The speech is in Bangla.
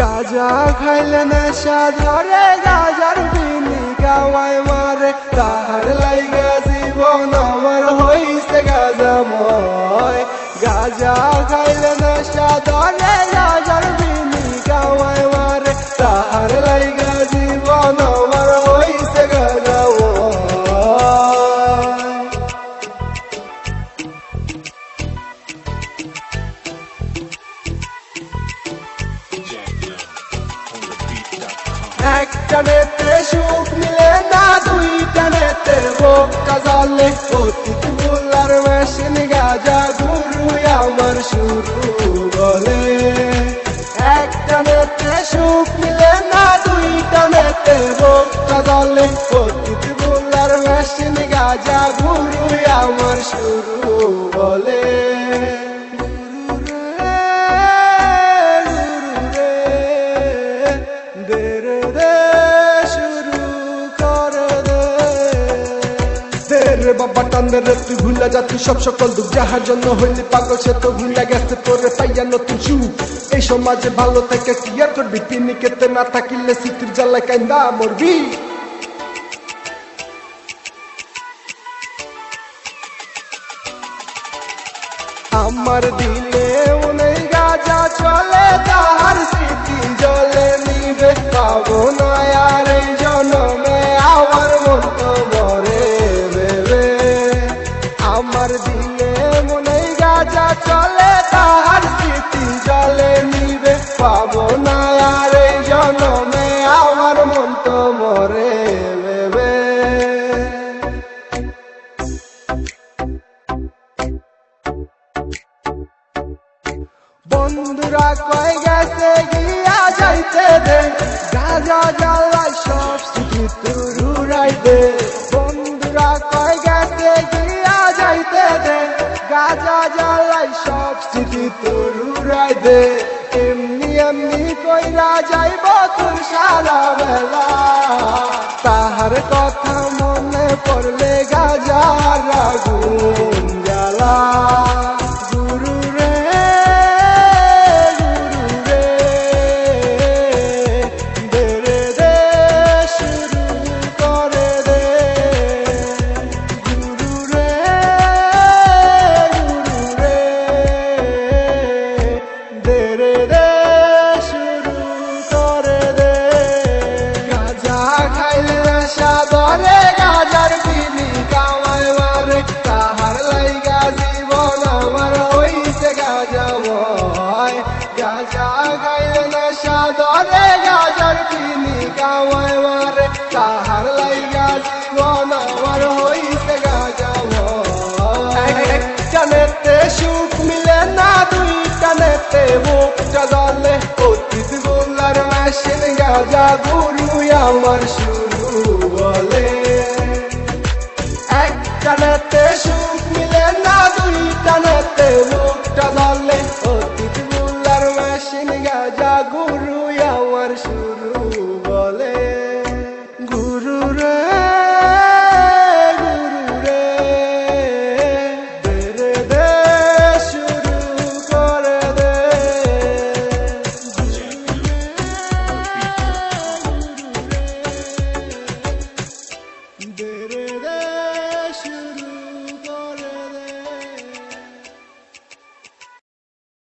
গাজা খাইলে নেশা ধরে, গাজার বিনি গাওয়ায় মারে। তাহার লাইগা জীবন আমার হইছে গাজাময় গাজা খাইলে নেশা ধরে একটা নেতে সুখ মিলে না, দুইটা নেতে বোকা জালে। অতীত মোল্লার মেশিন গাজা গুরু আমার শুরু বলে একটা নেতে সুখ মিলে না, দুইটা নেতে বোকা জালে। অতীত মোল্লার মেশিন গাজা গুরু আমার শুরু বলে রে বাবা টান্দে রে, তুই ভুলা যা, তুই সব সকল দুঃখ। যাহার জন্য হইলি পাগল, সে তো ভুলা গেছে, তোরে পাইয়া নতুন শু এই সমাজে ভালো থেকে কি আর করবি? তিনি কেতে না থাকিলে সিটির জ্বালায় কান্দা মরবি। আমার দিলে বন্ধুরা কয় গেছে, গিয়া যাইতে দে। গাজা জ্বালাই সব স্মৃতি তুরুরাই দে। বন্ধুরা কয় গেছে, গিয়া যাইতে দে। গাজা জ্বালাই সব স্মৃতি তুরুরাই দে। এমনি এমনি কইরা যাইব তোর সারা বেলা। তাহার কথা মনে পড়লে গাজার আগুন জ্বালা। দে রে দে শুরু করে দে। গাজা খাইলে নেশা ধরে গাজার বিনি কামায় মারে তাহার জীবন আমার হইছে গাজাময় গাজা জালে অতীত গোলার মেশিন গাজা গুরু আমার সুর Bandera